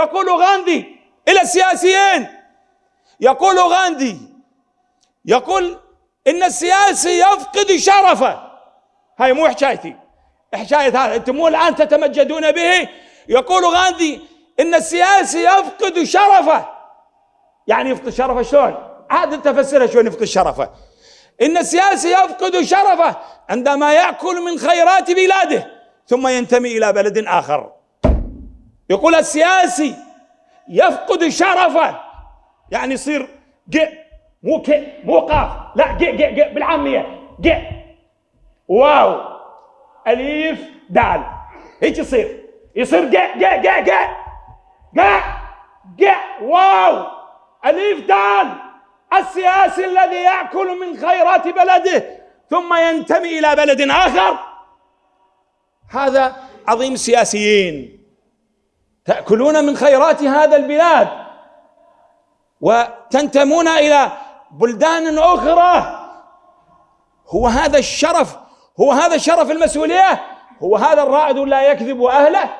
يقول غاندي إلى السياسيين. يقول غاندي يقول إن السياسي يفقد شرفه. هاي مو حكايتي. حكاية هذا. أنتم مو الآن تتمجدون به. يقول غاندي إن السياسي يفقد شرفه. يعني يفقد شرفه شلون؟ عاد أنت فسرها شلون يفقد شرفه. إن السياسي يفقد شرفه عندما يأكل من خيرات بلاده ثم ينتمي إلى بلد آخر. يقول السياسي يفقد شرفه. يعني يصير ج مو ك مو قاف. لا ج ج ج بالعامية. ج. واو. أليف دال. هيك يصير. يصير ج ج ج ج. ج ج. واو. أليف دال. السياسي الذي يأكل من خيرات بلده ثم ينتمي إلى بلد آخر. هذا عظيم السياسيين تأكلون من خيرات هذا البلاد وتنتمون إلى بلدان أخرى. هو هذا الشرف هو هذا شرف المسؤولية هو هذا الرائد لا يكذب أهله.